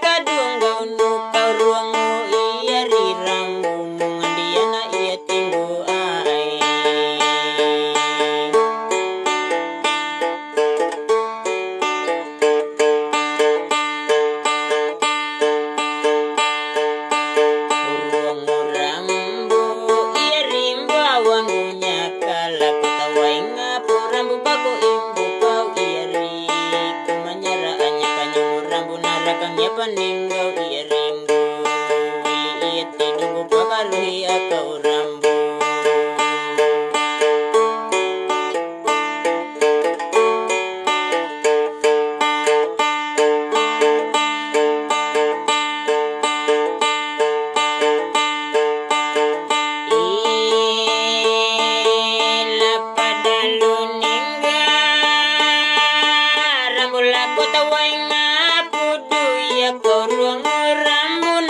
Daddy. baningo i rambo Wili i tinugu pakaluhi atau rambo Zorro, rango